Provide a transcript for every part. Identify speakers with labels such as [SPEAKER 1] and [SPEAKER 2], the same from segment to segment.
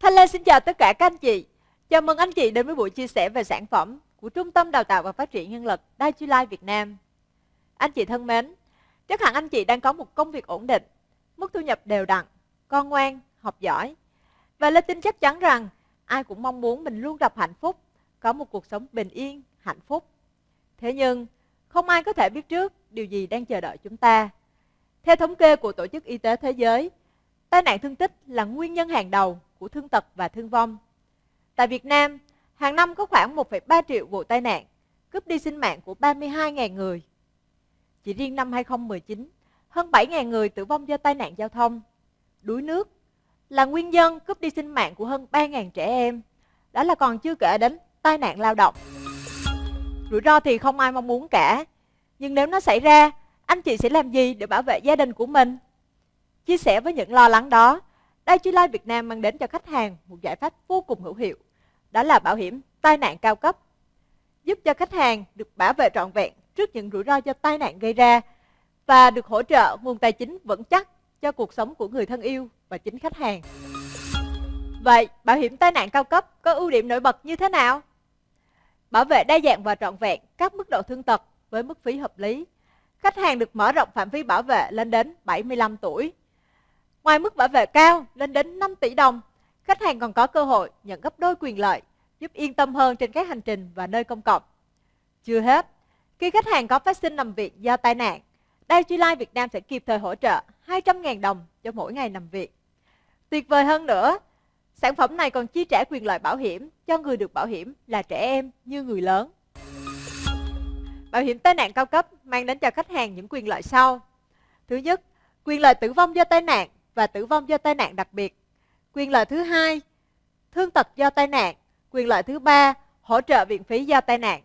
[SPEAKER 1] Thanh Lê xin chào tất cả các anh chị. Chào mừng anh chị đến với buổi chia sẻ về sản phẩm của Trung tâm Đào tạo và Phát triển Nhân lực Dai Life Việt Nam. Anh chị thân mến, chắc hẳn anh chị đang có một công việc ổn định, mức thu nhập đều đặn, con ngoan, học giỏi. Và Lê tin chắc chắn rằng ai cũng mong muốn mình luôn gặp hạnh phúc, có một cuộc sống bình yên, hạnh phúc. Thế nhưng, không ai có thể biết trước điều gì đang chờ đợi chúng ta. Theo thống kê của Tổ chức Y tế Thế giới, tai nạn thương tích là nguyên nhân hàng đầu của thương tật và thương vong. Tại Việt Nam, hàng năm có khoảng 1,3 triệu vụ tai nạn, cướp đi sinh mạng của 32.000 người. Chỉ riêng năm 2019, hơn 7.000 người tử vong do tai nạn giao thông. Đuối nước là nguyên nhân cướp đi sinh mạng của hơn 3.000 trẻ em. Đó là còn chưa kể đến tai nạn lao động. Rủi ro thì không ai mong muốn cả. Nhưng nếu nó xảy ra, anh chị sẽ làm gì để bảo vệ gia đình của mình? Chia sẻ với những lo lắng đó, Life Việt Nam mang đến cho khách hàng một giải pháp vô cùng hữu hiệu. Đó là bảo hiểm tai nạn cao cấp. Giúp cho khách hàng được bảo vệ trọn vẹn trước những rủi ro do tai nạn gây ra và được hỗ trợ nguồn tài chính vững chắc cho cuộc sống của người thân yêu và chính khách hàng. Vậy, bảo hiểm tai nạn cao cấp có ưu điểm nổi bật như thế nào? Bảo vệ đa dạng và trọn vẹn các mức độ thương tật với mức phí hợp lý. Khách hàng được mở rộng phạm vi bảo vệ lên đến 75 tuổi. Ngoài mức bảo vệ cao lên đến 5 tỷ đồng, khách hàng còn có cơ hội nhận gấp đôi quyền lợi, giúp yên tâm hơn trên các hành trình và nơi công cộng. Chưa hết, khi khách hàng có phát sinh nằm viện do tai nạn, Dai Life Việt Nam sẽ kịp thời hỗ trợ 200.000 đồng cho mỗi ngày nằm viện. Tuyệt vời hơn nữa, sản phẩm này còn chi trả quyền lợi bảo hiểm cho người được bảo hiểm là trẻ em như người lớn. Bảo hiểm tai nạn cao cấp mang đến cho khách hàng những quyền lợi sau. Thứ nhất, quyền lợi tử vong do tai nạn và tử vong do tai nạn đặc biệt. Quyền lợi thứ hai, thương tật do tai nạn. Quyền lợi thứ ba, hỗ trợ viện phí do tai nạn.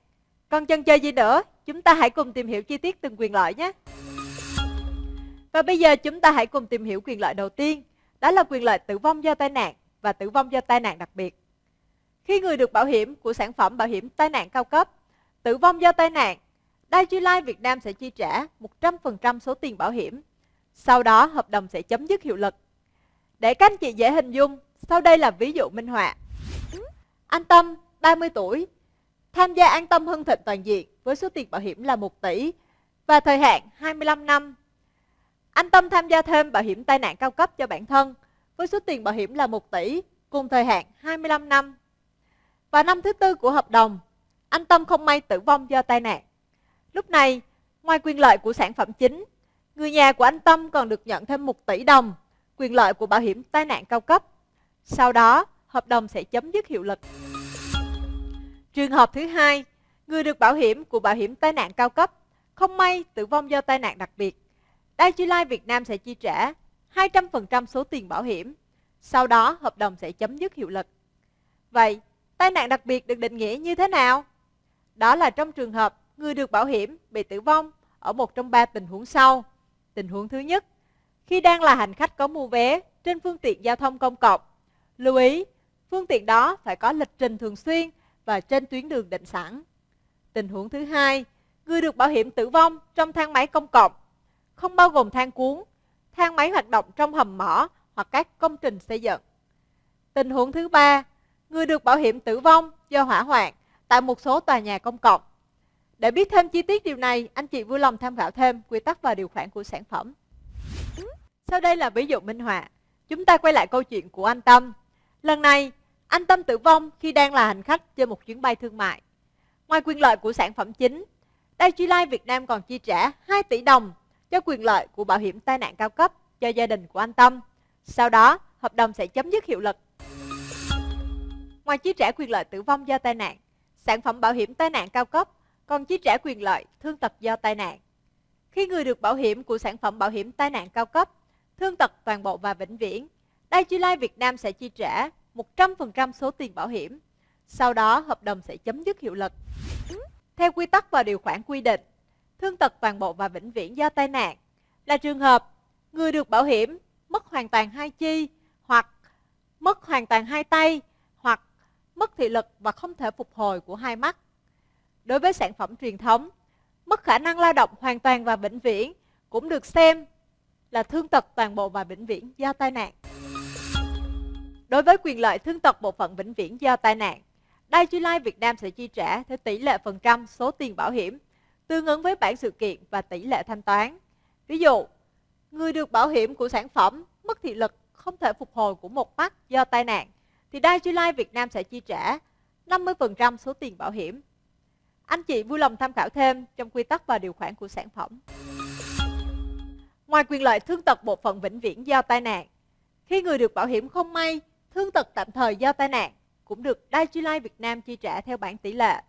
[SPEAKER 1] Còn chân chơi gì nữa? Chúng ta hãy cùng tìm hiểu chi tiết từng quyền lợi nhé. Và bây giờ chúng ta hãy cùng tìm hiểu quyền lợi đầu tiên. Đó là quyền lợi tử vong do tai nạn và tử vong do tai nạn đặc biệt. Khi người được bảo hiểm của sản phẩm bảo hiểm tai nạn cao cấp, tử vong do tai nạn, Dai Life Việt Nam sẽ chi trả 100% số tiền bảo hiểm. Sau đó hợp đồng sẽ chấm dứt hiệu lực. Để các anh chị dễ hình dung, sau đây là ví dụ minh họa. Anh Tâm, 30 tuổi, tham gia an tâm hưng thịnh toàn diện với số tiền bảo hiểm là 1 tỷ và thời hạn 25 năm. Anh Tâm tham gia thêm bảo hiểm tai nạn cao cấp cho bản thân với số tiền bảo hiểm là 1 tỷ cùng thời hạn 25 năm. Và năm thứ tư của hợp đồng, anh Tâm không may tử vong do tai nạn. Lúc này, ngoài quyền lợi của sản phẩm chính, người nhà của anh Tâm còn được nhận thêm 1 tỷ đồng quyền lợi của bảo hiểm tai nạn cao cấp. Sau đó, hợp đồng sẽ chấm dứt hiệu lực. Trường hợp thứ hai, người được bảo hiểm của bảo hiểm tai nạn cao cấp không may tử vong do tai nạn đặc biệt. Dai Life Việt Nam sẽ chi trả 200% số tiền bảo hiểm. Sau đó, hợp đồng sẽ chấm dứt hiệu lực. Vậy, tai nạn đặc biệt được định nghĩa như thế nào? Đó là trong trường hợp người được bảo hiểm bị tử vong ở một trong ba tình huống sau. Tình huống thứ nhất, khi đang là hành khách có mua vé trên phương tiện giao thông công cộng. Lưu ý, phương tiện đó phải có lịch trình thường xuyên và trên tuyến đường định sẵn. Tình huống thứ hai, người được bảo hiểm tử vong trong thang máy công cộng, không bao gồm thang cuốn, thang máy hoạt động trong hầm mỏ hoặc các công trình xây dựng. Tình huống thứ ba, người được bảo hiểm tử vong do hỏa hoạn tại một số tòa nhà công cộng. Để biết thêm chi tiết điều này, anh chị vui lòng tham khảo thêm quy tắc và điều khoản của sản phẩm. Sau đây là ví dụ minh họa. Chúng ta quay lại câu chuyện của anh Tâm. Lần này, anh Tâm tử vong khi đang là hành khách trên một chuyến bay thương mại. Ngoài quyền lợi của sản phẩm chính, Dai Life Việt Nam còn chi trả 2 tỷ đồng cho quyền lợi của bảo hiểm tai nạn cao cấp cho gia đình của anh Tâm. Sau đó, hợp đồng sẽ chấm dứt hiệu lực. Ngoài chi trả quyền lợi tử vong do tai nạn, sản phẩm bảo hiểm tai nạn cao cấp còn chi trả quyền lợi thương tật do tai nạn. Khi người được bảo hiểm của sản phẩm bảo hiểm tai nạn cao cấp, thương tật toàn bộ và vĩnh viễn, đại chi lai Việt Nam sẽ chi trả 100% số tiền bảo hiểm. Sau đó, hợp đồng sẽ chấm dứt hiệu lực. Theo quy tắc và điều khoản quy định, thương tật toàn bộ và vĩnh viễn do tai nạn là trường hợp người được bảo hiểm mất hoàn toàn hai chi hoặc mất hoàn toàn hai tay hoặc mất thị lực và không thể phục hồi của hai mắt. Đối với sản phẩm truyền thống, mất khả năng lao động hoàn toàn và vĩnh viễn cũng được xem là thương tật toàn bộ và vĩnh viễn do tai nạn. Đối với quyền lợi thương tật bộ phận vĩnh viễn do tai nạn, Dai Life Việt Nam sẽ chi trả theo tỷ lệ phần trăm số tiền bảo hiểm tương ứng với bản sự kiện và tỷ lệ thanh toán. Ví dụ, người được bảo hiểm của sản phẩm mất thị lực không thể phục hồi của một mắt do tai nạn thì Dai Life Việt Nam sẽ chi trả 50% số tiền bảo hiểm. Anh chị vui lòng tham khảo thêm trong quy tắc và điều khoản của sản phẩm. Ngoài quyền lợi thương tật bộ phận vĩnh viễn do tai nạn, khi người được bảo hiểm không may thương tật tạm thời do tai nạn cũng được Dai Life Việt Nam chi trả theo bảng tỷ lệ.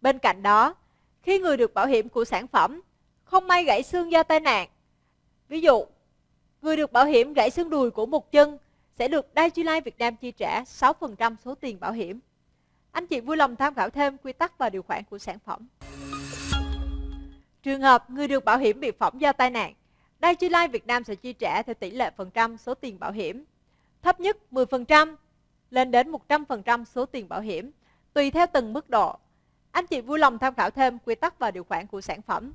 [SPEAKER 1] Bên cạnh đó, khi người được bảo hiểm của sản phẩm không may gãy xương do tai nạn, ví dụ, người được bảo hiểm gãy xương đùi của một chân sẽ được Dai Life Việt Nam chi trả 6% số tiền bảo hiểm. Anh chị vui lòng tham khảo thêm quy tắc và điều khoản của sản phẩm. Trường hợp người được bảo hiểm bị phỏng do tai nạn, Dai Life Việt Nam sẽ chi trả theo tỷ lệ phần trăm số tiền bảo hiểm. Thấp nhất 10%, lên đến 100% số tiền bảo hiểm, tùy theo từng mức độ. Anh chị vui lòng tham khảo thêm quy tắc và điều khoản của sản phẩm.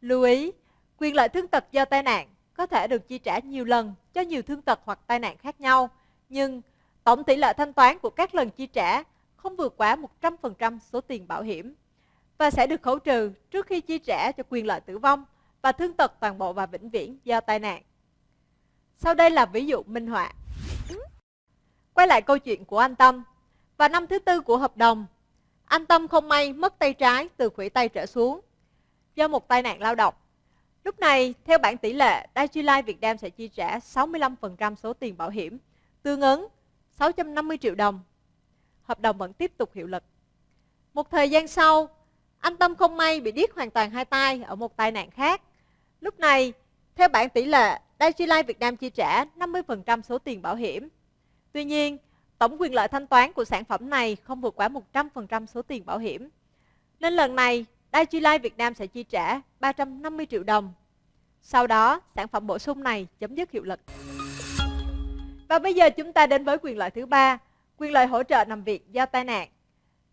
[SPEAKER 1] Lưu ý, quyền lợi thương tật do tai nạn có thể được chi trả nhiều lần cho nhiều thương tật hoặc tai nạn khác nhau, nhưng tổng tỷ lệ thanh toán của các lần chi trả không vượt quá 100% số tiền bảo hiểm và sẽ được khấu trừ trước khi chi trả cho quyền lợi tử vong và thương tật toàn bộ và vĩnh viễn do tai nạn. Sau đây là ví dụ minh họa. Quay lại câu chuyện của anh Tâm. Vào năm thứ tư của hợp đồng, anh Tâm không may mất tay trái từ khuỷu tay trở xuống do một tai nạn lao động. Lúc này, theo bản tỷ lệ, Daiichi Life Việt Nam sẽ chi trả 65% số tiền bảo hiểm, tương ứng 650 triệu đồng. Hợp đồng vẫn tiếp tục hiệu lực. Một thời gian sau, anh Tâm không may bị điếc hoàn toàn hai tay ở một tai nạn khác. Lúc này, theo bản tỷ lệ, Daiichi Life Việt Nam chi trả 50% số tiền bảo hiểm. Tuy nhiên, tổng quyền lợi thanh toán của sản phẩm này không vượt quá 100% số tiền bảo hiểm. Nên lần này, Daiichi Life Việt Nam sẽ chi trả 350 triệu đồng. Sau đó, sản phẩm bổ sung này chấm dứt hiệu lực. Và bây giờ chúng ta đến với quyền lợi thứ ba, quyền lợi hỗ trợ nằm viện do tai nạn.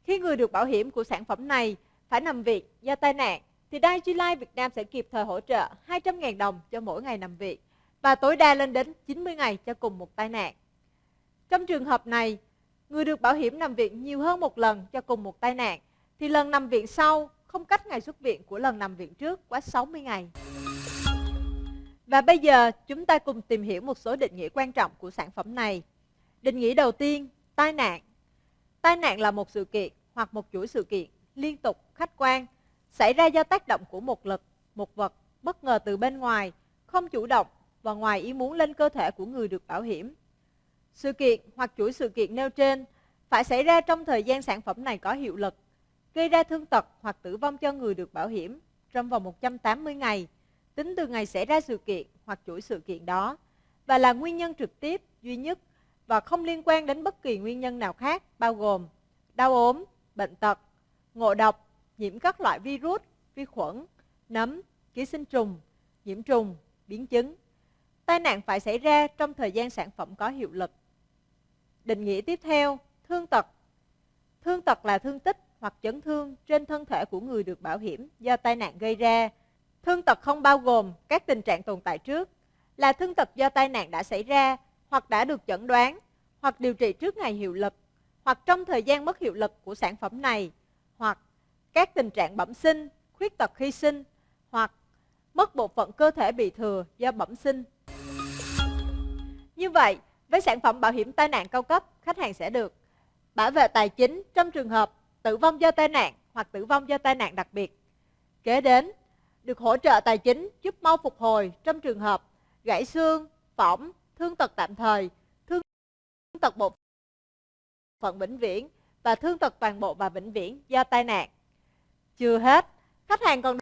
[SPEAKER 1] Khi người được bảo hiểm của sản phẩm này phải nằm viện do tai nạn, thì Daiichi Life Việt Nam sẽ kịp thời hỗ trợ 200.000 đồng cho mỗi ngày nằm viện và tối đa lên đến 90 ngày cho cùng một tai nạn. Trong trường hợp này, người được bảo hiểm nằm viện nhiều hơn một lần cho cùng một tai nạn, thì lần nằm viện sau không cách ngày xuất viện của lần nằm viện trước quá 60 ngày. Và bây giờ chúng ta cùng tìm hiểu một số định nghĩa quan trọng của sản phẩm này. Định nghĩa đầu tiên, tai nạn. Tai nạn là một sự kiện hoặc một chuỗi sự kiện liên tục, khách quan, xảy ra do tác động của một lực, một vật bất ngờ từ bên ngoài, không chủ động và ngoài ý muốn lên cơ thể của người được bảo hiểm. Sự kiện hoặc chuỗi sự kiện nêu trên phải xảy ra trong thời gian sản phẩm này có hiệu lực, gây ra thương tật hoặc tử vong cho người được bảo hiểm trong vòng 180 ngày, tính từ ngày xảy ra sự kiện hoặc chuỗi sự kiện đó, và là nguyên nhân trực tiếp duy nhất và không liên quan đến bất kỳ nguyên nhân nào khác bao gồm đau ốm, bệnh tật, ngộ độc, nhiễm các loại virus, vi khuẩn, nấm, ký sinh trùng, nhiễm trùng, biến chứng. Tai nạn phải xảy ra trong thời gian sản phẩm có hiệu lực. Định nghĩa tiếp theo, thương tật. Thương tật là thương tích hoặc chấn thương trên thân thể của người được bảo hiểm do tai nạn gây ra. Thương tật không bao gồm các tình trạng tồn tại trước, là thương tật do tai nạn đã xảy ra hoặc đã được chẩn đoán hoặc điều trị trước ngày hiệu lực hoặc trong thời gian mất hiệu lực của sản phẩm này hoặc các tình trạng bẩm sinh, khuyết tật khi sinh hoặc mất bộ phận cơ thể bị thừa do bẩm sinh. Như vậy, với sản phẩm bảo hiểm tai nạn cao cấp, khách hàng sẽ được bảo vệ tài chính trong trường hợp tử vong do tai nạn hoặc tử vong do tai nạn đặc biệt. Kế đến, được hỗ trợ tài chính giúp mau phục hồi trong trường hợp gãy xương, phỏng, thương tật tạm thời, thương tật bộ phận vĩnh viễn và thương tật toàn bộ và vĩnh viễn do tai nạn. Chưa hết, khách hàng còn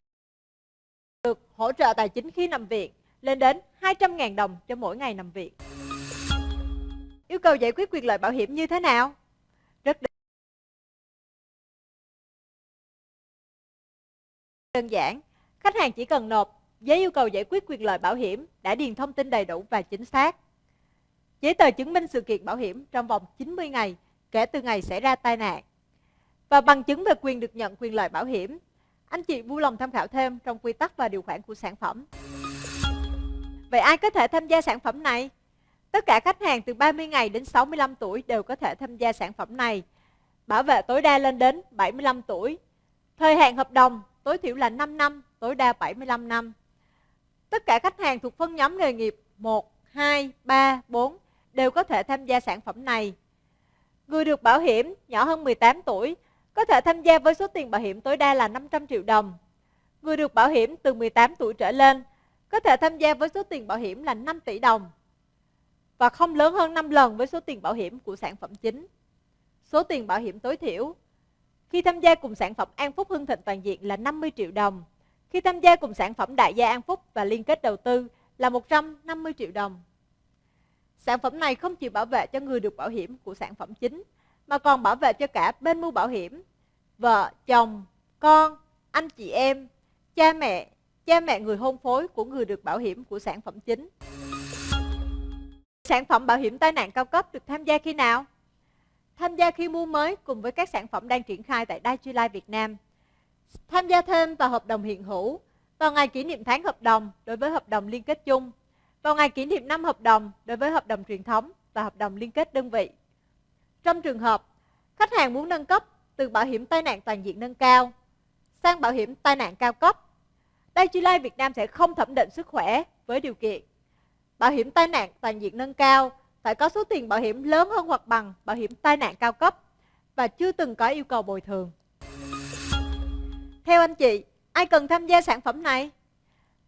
[SPEAKER 1] được hỗ trợ tài chính khi nằm viện lên đến 200.000 đồng cho mỗi ngày nằm viện. Yêu cầu giải quyết quyền lợi bảo hiểm như thế nào? Rất đơn giản. Khách hàng chỉ cần nộp giấy yêu cầu giải quyết quyền lợi bảo hiểm đã điền thông tin đầy đủ và chính xác. Giấy tờ chứng minh sự kiện bảo hiểm trong vòng 90 ngày kể từ ngày xảy ra tai nạn. Và bằng chứng về quyền được nhận quyền lợi bảo hiểm. Anh chị vui lòng tham khảo thêm trong quy tắc và điều khoản của sản phẩm. Vậy ai có thể tham gia sản phẩm này? Tất cả khách hàng từ 30 ngày đến 65 tuổi đều có thể tham gia sản phẩm này. Bảo vệ tối đa lên đến 75 tuổi. Thời hạn hợp đồng tối thiểu là 5 năm, tối đa 75 năm. Tất cả khách hàng thuộc phân nhóm nghề nghiệp 1, 2, 3, 4 đều có thể tham gia sản phẩm này. Người được bảo hiểm nhỏ hơn 18 tuổi có thể tham gia với số tiền bảo hiểm tối đa là 500 triệu đồng. Người được bảo hiểm từ 18 tuổi trở lên có thể tham gia với số tiền bảo hiểm là 5 tỷ đồng và không lớn hơn 5 lần với số tiền bảo hiểm của sản phẩm chính. Số tiền bảo hiểm tối thiểu khi tham gia cùng sản phẩm An Phúc Hưng Thịnh Toàn diện là 50 triệu đồng. Khi tham gia cùng sản phẩm Đại gia An Phúc và liên kết đầu tư là 150 triệu đồng. Sản phẩm này không chỉ bảo vệ cho người được bảo hiểm của sản phẩm chính, mà còn bảo vệ cho cả bên mua bảo hiểm, vợ, chồng, con, anh chị em, cha mẹ, cha mẹ người hôn phối của người được bảo hiểm của sản phẩm chính. Sản phẩm bảo hiểm tai nạn cao cấp được tham gia khi nào? Tham gia khi mua mới cùng với các sản phẩm đang triển khai tại Dai Life Việt Nam. Tham gia thêm vào hợp đồng hiện hữu, vào ngày kỷ niệm tháng hợp đồng đối với hợp đồng liên kết chung, vào ngày kỷ niệm năm hợp đồng đối với hợp đồng truyền thống và hợp đồng liên kết đơn vị. Trong trường hợp khách hàng muốn nâng cấp từ bảo hiểm tai nạn toàn diện nâng cao sang bảo hiểm tai nạn cao cấp, Đại Chi Lai Việt Nam sẽ không thẩm định sức khỏe với điều kiện bảo hiểm tai nạn toàn diện nâng cao phải có số tiền bảo hiểm lớn hơn hoặc bằng bảo hiểm tai nạn cao cấp và chưa từng có yêu cầu bồi thường. Theo anh chị, ai cần tham gia sản phẩm này?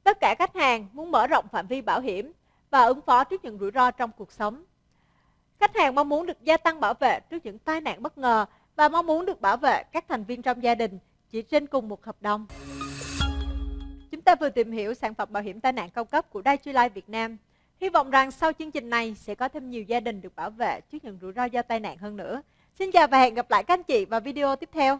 [SPEAKER 1] Tất cả khách hàng muốn mở rộng phạm vi bảo hiểm và ứng phó trước những rủi ro trong cuộc sống. Khách hàng mong muốn được gia tăng bảo vệ trước những tai nạn bất ngờ và mong muốn được bảo vệ các thành viên trong gia đình chỉ trên cùng một hợp đồng. Chúng ta vừa tìm hiểu sản phẩm bảo hiểm tai nạn cao cấp của Dai Life Việt Nam. Hy vọng rằng sau chương trình này sẽ có thêm nhiều gia đình được bảo vệ trước những rủi ro do tai nạn hơn nữa. Xin chào và hẹn gặp lại các anh chị vào video tiếp theo.